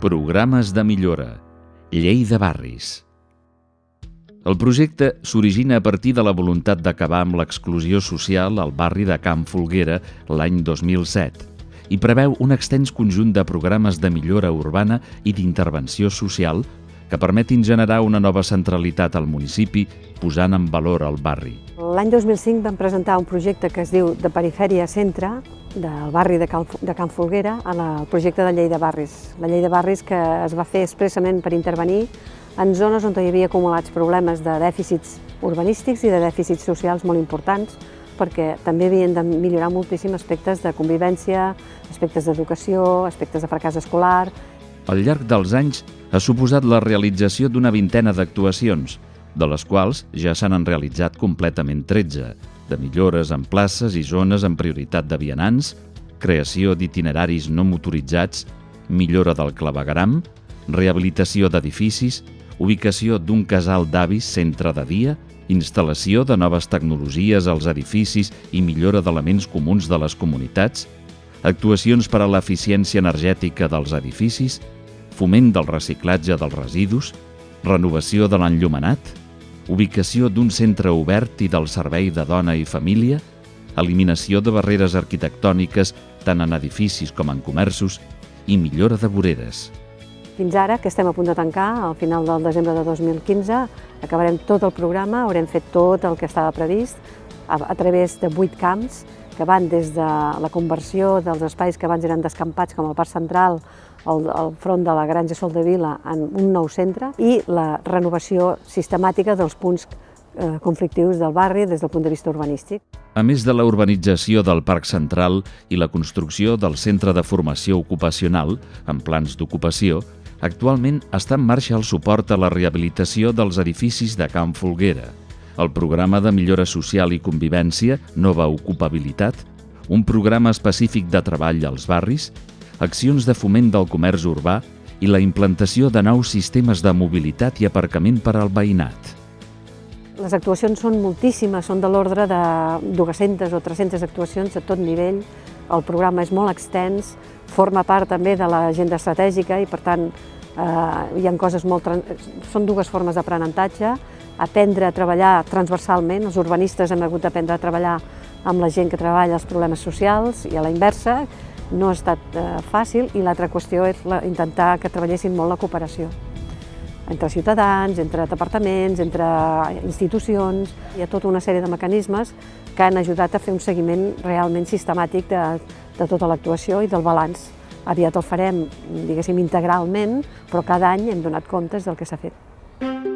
Programes de millora. Llei de barris. El projecte s'origina a partir de la voluntat d'acabar amb l'exclusió social al barri de Camp Folguera l'any 2007 i preveu un extens conjunt de programes de millora urbana i d'intervenció social que permetin generar una nova centralitat al municipi posant en valor el barri. L'any 2005 vam presentar un projecte que es diu de Perifèria Centre del barri de Can, de Can Folguera al projecte de llei de barris. La llei de barris que es va fer expressament per intervenir en zones on hi havia acumulats problemes de dèficits urbanístics i de dèficits socials molt importants perquè també havien de millorar moltíssim aspectes de convivència, aspectes d'educació, aspectes de fracàs escolar. Al llarg dels anys ha suposat la realització d'una vintena d'actuacions, de les quals ja se n'han realitzat completament 13, de millores en places i zones amb prioritat de vianants, creació d'itineraris no motoritzats, millora del clavegram, rehabilitació d'edificis, ubicació d'un casal d'avis centre de dia, instal·lació de noves tecnologies als edificis i millora d'elements comuns de les comunitats, actuacions per a l'eficiència energètica dels edificis, foment del reciclatge dels residus, renovació de l'enllumenat, ubicació d'un centre obert i del servei de dona i família, eliminació de barreres arquitectòniques tant en edificis com en comerços i millora de voreres. Fins ara, que estem a punt de tancar, al final del desembre de 2015, acabarem tot el programa, haurem fet tot el que estava previst a, a través de vuit camps que van des de la conversió dels espais que abans eren descampats, com el Parc Central, al, al front de la Granja Sol de Vila, en un nou centre, i la renovació sistemàtica dels punts eh, conflictius del barri des del punt de vista urbanístic. A més de la urbanització del Parc Central i la construcció del Centre de Formació Ocupacional, amb plans d'ocupació, actualment està en marxa el suport a la rehabilitació dels edificis de Camp Folguera, el programa de millora social i convivència, Nova Ocupabilitat, un programa específic de treball als barris accions de foment del comerç urbà i la implantació de nous sistemes de mobilitat i aparcament per al veïnat. Les actuacions són moltíssimes, són de l'ordre de 200 o 300 actuacions a tot nivell. El programa és molt extens, forma part també de l'agenda estratègica i per tant hi ha coses molt... Són dues formes d'aprenentatge, aprendre a treballar transversalment, els urbanistes hem hagut d'aprendre a treballar amb la gent que treballa els problemes socials i a la inversa, no ha estat eh, fàcil. I l'altra qüestió és la, intentar que treballessin molt la cooperació. Entre ciutadans, entre departaments, entre institucions. Hi ha tota una sèrie de mecanismes que han ajudat a fer un seguiment realment sistemàtic de, de tota l'actuació i del balanç. Aviat el farem, diguéssim, integralment, però cada any hem donat comptes del que s'ha fet.